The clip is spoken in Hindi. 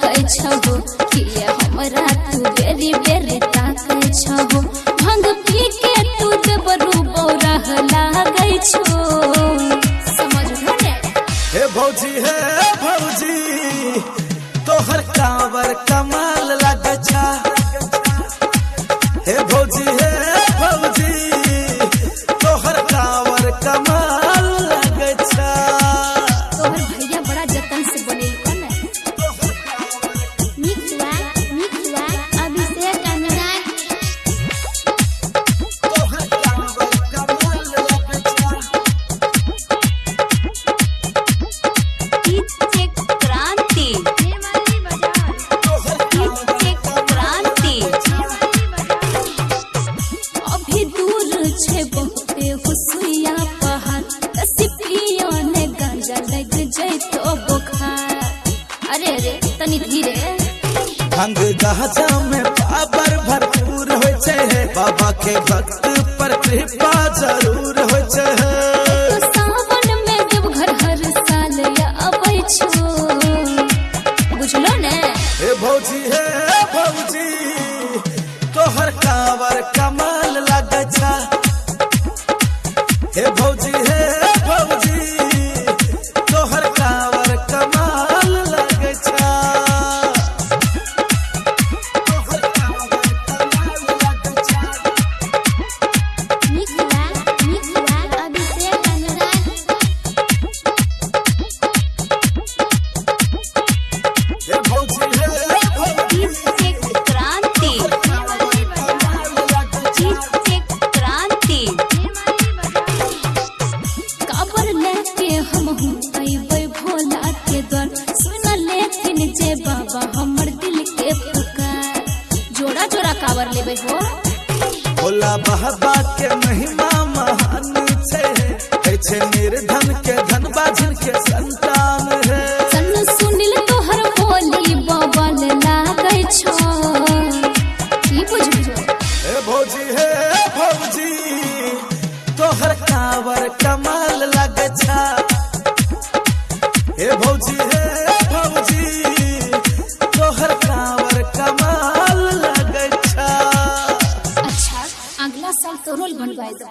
कै छहो कि हमरा बेरी बेरी ताकै छहो भंग पी के जबरू बौरह लागै छो। समझ ने भौजी भौजी, तोहर कांवर कमाल लागे छा हे भौजी हे भौजी, तोहर कांवर कमाल तनी धीरे भंग गाजा में पावर भरपूर होय छै बाबा के भक्त पर कृपा ज़रूर होय छै तो सावन में जब घर हर साल या छो बुझलो ने? हे भौजी हे भौजी तोहर कांवर कमाल लागे छा। हे भौजी हे हम हूँ। अइबै भोला के द्वार। सुन लेथिन जे बाबा हमर दिल के पुकार। जोड़ा जोड़ा काबर लेबै हो। भोला बाबा के महिमा महान छै। छै निर्धन के धन बाझिन के संतान है। सन सुनिल तोहर बोली बबल लागै छो। की बुझबो हे भौजी हे भौजी तोहर कांवर कमाल लागे छा। हे हे भौजी। तोहर कांवर कमाल अच्छा अगला साल तो रोल बनवाए दो।